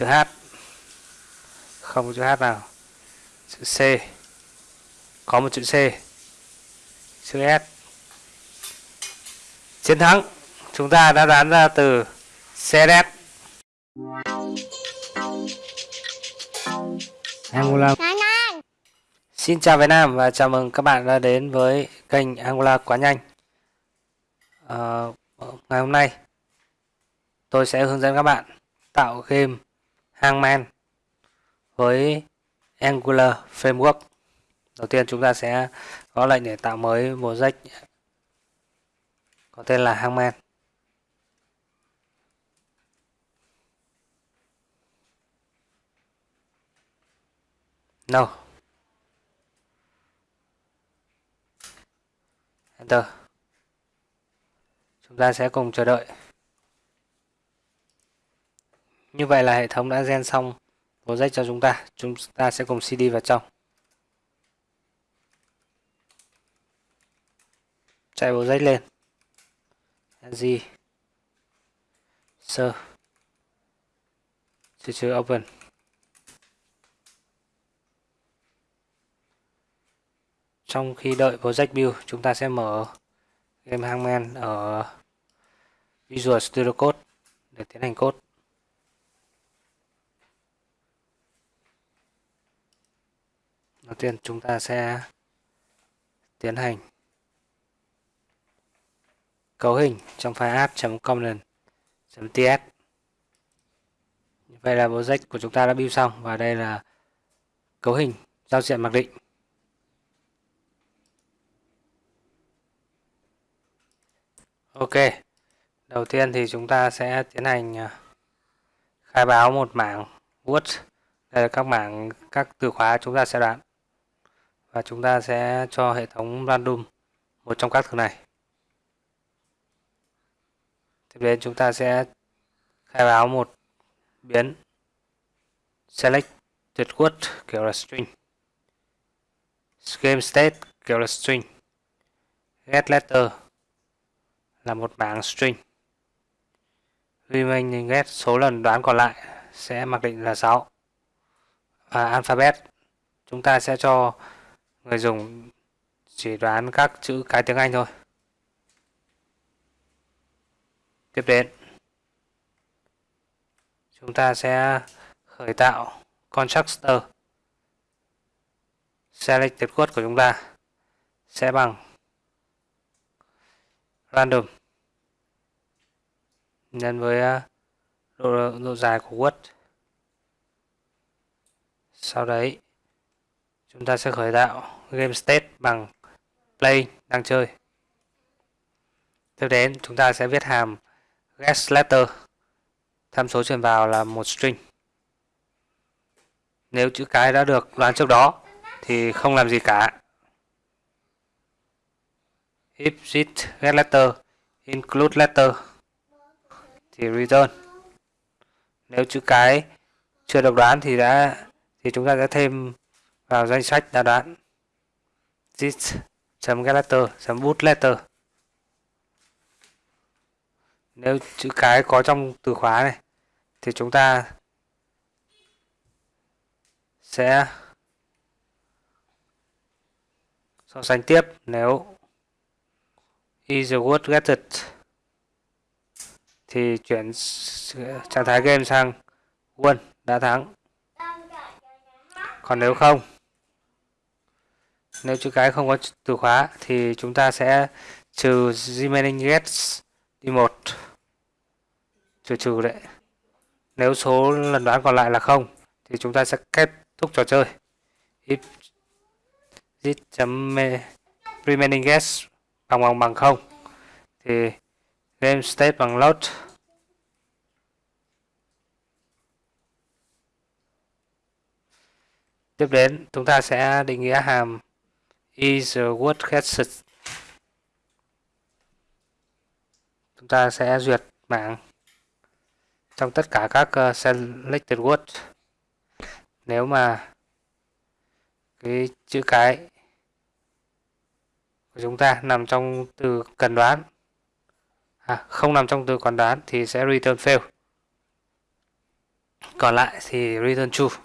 chữ H. Không có chữ H nào. Chữ C. Có một chữ C. Chữ S. Chiến thắng. Chúng ta đã đoán ra từ CSS Angular Xin chào Việt Nam và chào mừng các bạn đã đến với kênh Angular quá nhanh. À, Ngày hôm nay tôi sẽ hướng dẫn các bạn tạo game Hangman với Angular Framework. Đầu tiên chúng ta sẽ có lệnh để tạo mới project có tên là Hangman No Enter. Chúng ta sẽ cùng chờ đợi. Như vậy là hệ thống đã gen xong bộ dây cho chúng ta. Chúng ta sẽ cùng CD vào trong. Chạy bộ rách lên. Gì sơ. Chữ chữ open. Trong khi đợi project build, chúng ta sẽ mở game hangman ở Visual Studio Code để tiến hành code. Đầu tiên chúng ta sẽ tiến hành cấu hình trong file app.component.ts Vậy là project của chúng ta đã build xong và đây là cấu hình giao diện mặc định. Ok, đầu tiên thì chúng ta sẽ tiến hành à, khai báo một mảng word. Đây là các mảng, các từ khóa chúng ta sẽ đoán. Và chúng ta sẽ cho hệ thống random một trong các thứ này. Tiếp đến chúng ta sẽ khai báo một biến select tuyệt quất kiểu là string, game state kiểu là string, get letter là một bảng string remaining get số lần đoán còn lại sẽ mặc định là 6 và alphabet, chúng ta sẽ cho người dùng chỉ đoán các chữ cái tiếng Anh thôi. Tiếp đến chúng ta sẽ khởi tạo constructor. Selected code của chúng ta sẽ bằng random nhân với à, độ, độ dài của word. Sau đấy chúng ta sẽ khởi tạo game state bằng play đang chơi. Tiếp đến, chúng ta sẽ viết hàm get letter. Tham số truyền vào là một string. Nếu chữ cái đã được đoán trước đó, thì không làm gì cả. If it get letter include letter, thì return. Nếu chữ cái chưa được đoán thì đã, thì chúng ta sẽ thêm vào danh sách đã đoán. this.getLetter.bootLetter letter nếu chữ cái có trong từ khóa này, thì chúng ta sẽ so sánh tiếp nếu is the word getted thì chuyển trạng thái game sang won đã thắng. Còn nếu không nếu chữ cái không có từ khóa thì chúng ta sẽ trừ remaining gets đi một. Trừ trừ đấy. Nếu số lần đoán còn lại là không, thì chúng ta sẽ kết thúc trò chơi. If this chấm remaining guess bằng bằng bằng không. Thì game state bằng load. Tiếp đến, chúng ta sẽ định nghĩa hàm is word guessed chúng ta sẽ duyệt mạng trong tất cả các ờ, selected word. Nếu mà cái chữ cái của chúng ta nằm trong từ cần đoán à, không nằm trong từ cần đoán thì sẽ return fail. Còn lại thì return true.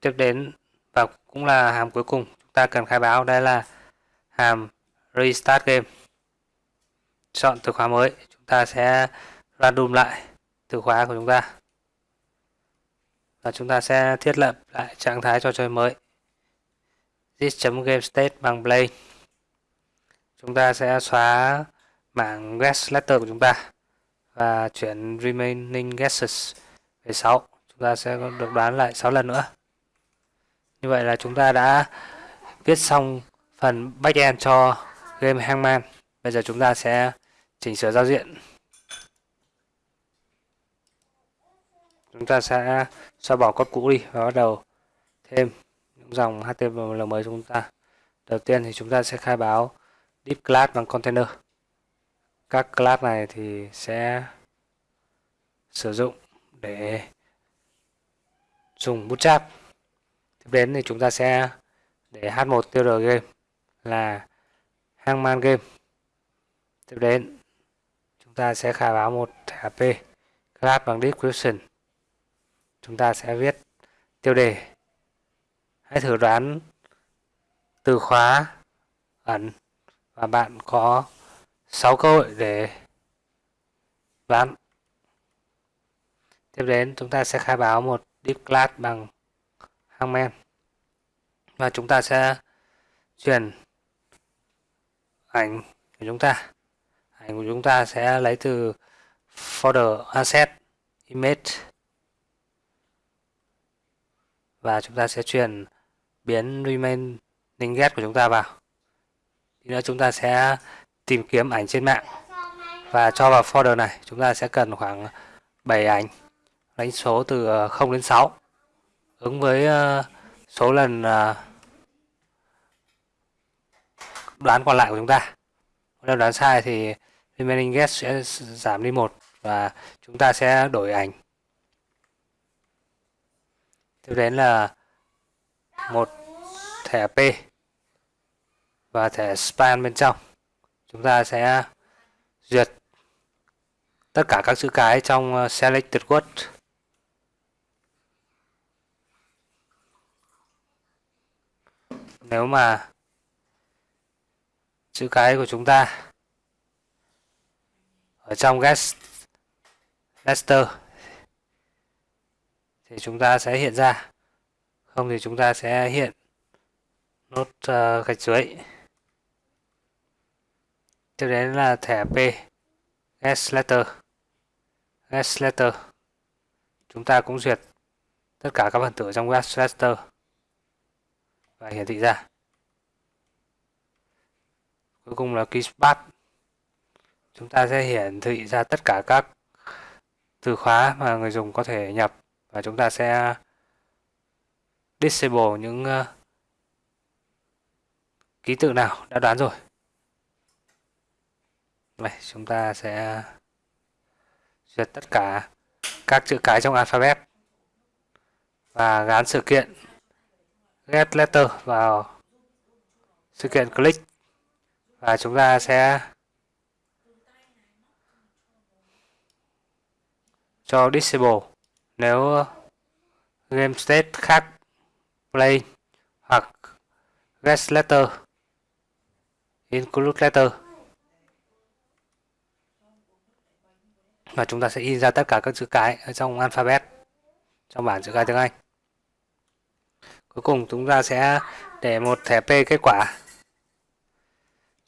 Tiếp đến và cũng là hàm cuối cùng chúng ta cần khai báo, đây là hàm restart game. Chọn từ khóa mới, chúng ta sẽ random lại từ khóa của chúng ta. Và chúng ta sẽ thiết lập lại trạng thái trò chơi mới. This.gamestate bằng play. Chúng ta sẽ xóa mảng guest letter của chúng ta và chuyển remaining guesses về 6 chúng ta sẽ được đoán lại 6 lần nữa như vậy là chúng ta đã viết xong phần backend cho game Hangman. Bây giờ chúng ta sẽ chỉnh sửa giao diện. Chúng ta sẽ xóa bỏ code cũ đi và bắt đầu thêm những dòng HTML mới chúng ta. Đầu tiên thì chúng ta sẽ khai báo deep class bằng container. Các class này thì sẽ sử dụng để dùng bootstrap tiếp đến thì chúng ta sẽ để h1 tr game là hangman game. Tiếp đến, chúng ta sẽ khai báo một thẻ p class bằng description. Chúng ta sẽ viết tiêu đề. Hãy thử đoán từ khóa, ẩn và bạn có 6 cơ hội để đoán. Tiếp đến, chúng ta sẽ khai báo một deep class bằng hangman và chúng ta sẽ truyền ảnh của chúng ta. Ảnh của chúng ta sẽ lấy từ folder asset image. Và chúng ta sẽ truyền biến remaining get của chúng ta vào. Thì nữa chúng ta sẽ tìm kiếm ảnh trên mạng. Và cho vào folder này, chúng ta sẽ cần khoảng 7 ảnh. Đánh số từ ờ, 0 đến 6 ứng với ờ, số lần ờ, đoán còn lại của chúng ta. Nếu đoán sai thì remaining guess sẽ giảm đi một và chúng ta sẽ đổi ảnh. Tiếp đến là một thẻ P và thẻ span bên trong. Chúng ta sẽ duyệt tất cả các chữ cái trong ờ, selected word nếu mà chữ cái của chúng ta ở trong guest master thì chúng ta sẽ hiện ra. Không thì chúng ta sẽ hiện nốt uh, gạch dưới. Tiếp đến là thẻ P guest letter. Guest letter chúng ta cũng duyệt tất cả các phần tử trong guest letter và hiển thị ra. Cuối cùng là keyspath chúng ta sẽ hiển thị ra tất cả các từ khóa mà người dùng có thể nhập và chúng ta sẽ disable những ờ, ký tự nào đã đoán rồi. Đây, chúng ta sẽ duyệt tất cả các chữ cái trong alphabet và gắn sự kiện get letter vào sự kiện click. Và chúng ta sẽ cho disable. Nếu game state khác, play hoặc get letter, include letter. Và chúng ta sẽ in ra tất cả các chữ cái ở trong alphabet, trong bảng chữ cái tiếng Anh cuối cùng chúng ta sẽ để một thẻ P kết quả.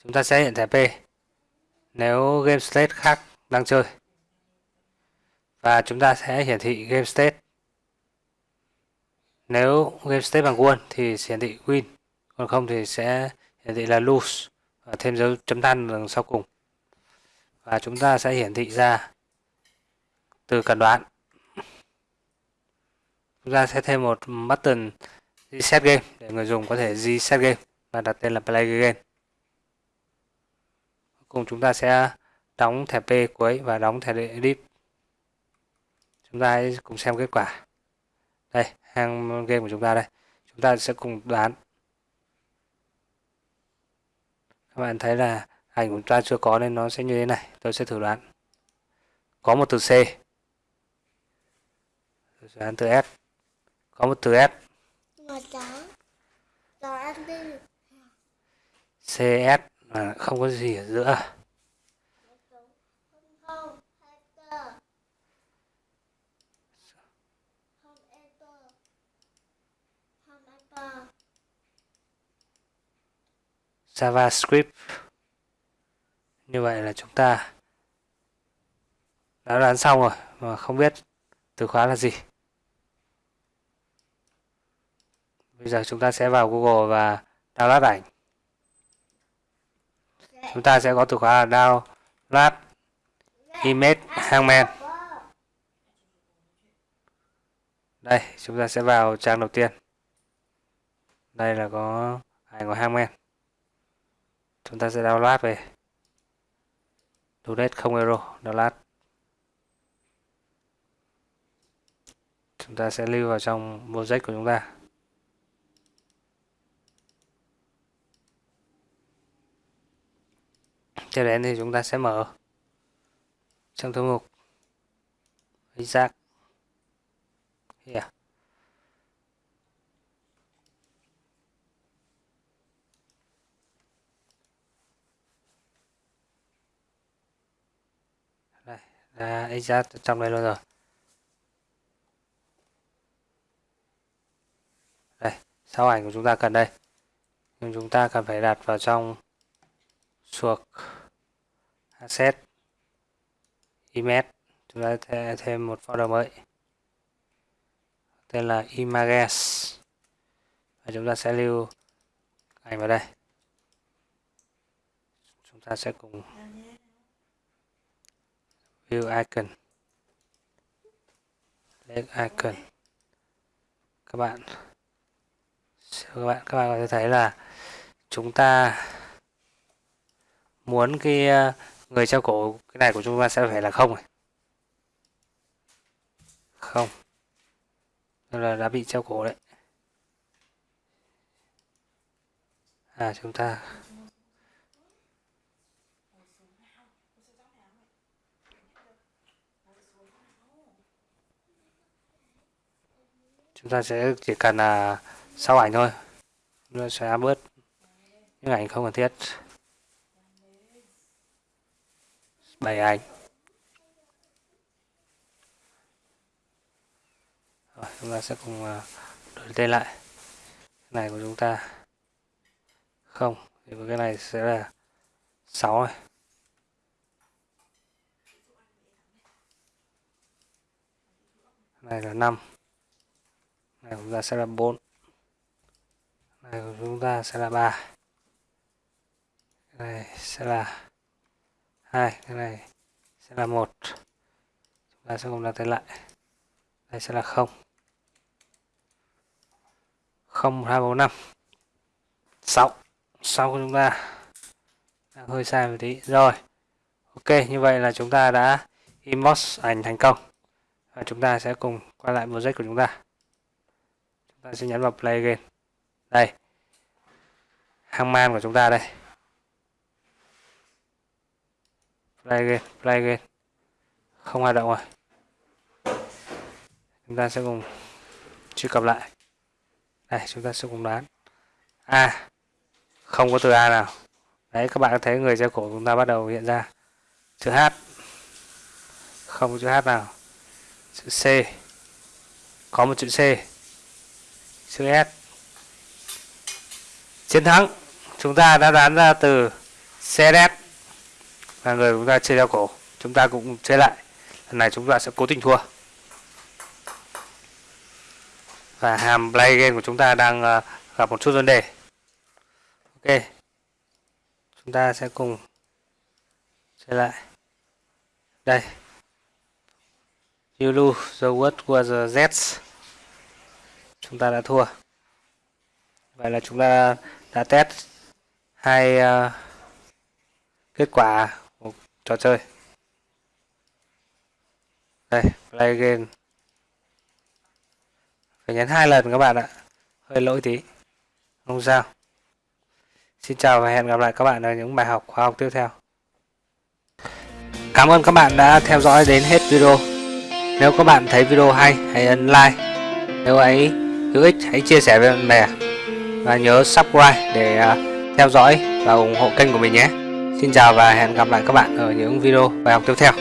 Chúng ta sẽ hiện thẻ P nếu game state khác đang chơi. Và chúng ta sẽ hiển thị game state. Nếu game state bằng won thì hiển thị win, còn không thì sẽ hiển thị là lose và thêm dấu chấm than đằng sau cùng. Và chúng ta sẽ hiển thị ra từ cần đoán chúng ta sẽ thêm một button reset game, để người dùng có thể reset game và đặt tên là play game. Cùng chúng ta sẽ đóng thẻ P cuối và đóng thẻ deep chúng ta hãy cùng xem kết quả. Đây hang game của chúng ta đây. Chúng ta sẽ cùng đoán. Các bạn thấy là ảnh của chúng ta chưa có nên nó sẽ như thế này. Tôi sẽ thử đoán. Có một từ C. Đoán từ S có một từ S CS mà không có gì ở giữa. JavaScript. Như vậy là chúng ta đã đoán xong rồi mà không biết từ khóa là gì bây giờ chúng ta sẽ vào Google và download ảnh. Chúng ta sẽ có từ khóa là download image hangman đây, chúng ta sẽ vào trang đầu tiên. Đây là có ảnh của hangman chúng ta sẽ download về. Donate không euro, download. Chúng ta sẽ lưu vào trong project của chúng ta. Cho đến thì chúng ta sẽ mở trong thư mục. Exact here. Đây là exact trong đây luôn rồi. Đây, sau ảnh của chúng ta cần đây. Nhưng chúng ta cần phải đặt vào trong suộc asset image. Chúng ta sẽ thêm một folder mới, tên là images. Và chúng ta sẽ lưu ảnh vào đây. Chúng ta sẽ cùng view icon. Click icon. Các bạn các bạn các bạn có thể thấy là chúng ta muốn cái người treo cổ, cái này của chúng ta sẽ phải là không này. Không. Là đã bị treo cổ đấy. À chúng ta. Chúng ta sẽ chỉ cần là sau ảnh thôi. Nó sẽ bớt những ảnh không cần thiết. Bảy anh rồi, chúng ta sẽ cùng à, đổi tên lại. Cái này của chúng ta không, thì cái này sẽ là 6 này này là 5 này của chúng ta sẽ là 4 này của chúng ta sẽ là 3 này sẽ là hai, cái này sẽ là một. Chúng ta sẽ cùng đặt tên lại. Đây sẽ là không. Không, hai, bốn, năm. Sáu. Sáu của chúng ta. Đang hơi sai một tí. Rồi. Ok, như vậy là chúng ta đã inbox ảnh thành công. Và chúng ta sẽ cùng quay lại project của chúng ta. Chúng ta sẽ nhấn vào play again. Đây. Hang man của chúng ta đây. Play again play again không hoạt động rồi. Chúng ta sẽ cùng truy cập lại. Đây chúng ta sẽ cùng đoán. A. À, không có từ a nào. Đấy các bạn thấy người treo cổ chúng ta bắt đầu hiện ra. Chữ h. Không có chữ h nào. Chữ c. Có một chữ c. Chữ s. Chiến thắng. Chúng ta đã đoán ra từ CSS và người chúng ta chơi đeo cổ chúng ta cũng chơi lại. Lần này chúng ta sẽ cố tình thua. Và hàm play game của chúng ta đang ờ, gặp một chút vấn đề. Ok. Chúng ta sẽ cùng chơi lại. Đây. You lose the word was the z chúng ta đã thua. Vậy là chúng ta đã test hai uh, kết quả trò chơi. Đây, play game. Phải nhấn hai lần các bạn ạ. Hơi lỗi tí. Không sao. Xin chào và hẹn gặp lại các bạn ở những bài học khoa học tiếp theo. Cảm ơn các bạn đã theo dõi đến hết video. Nếu các bạn thấy video hay, hãy ấn like. Nếu ấy hữu ích, hãy chia sẻ với bạn bè. Và nhớ subscribe để à, theo dõi và ủng hộ kênh của mình nhé. Xin chào và hẹn gặp lại các bạn ở những video bài học tiếp theo.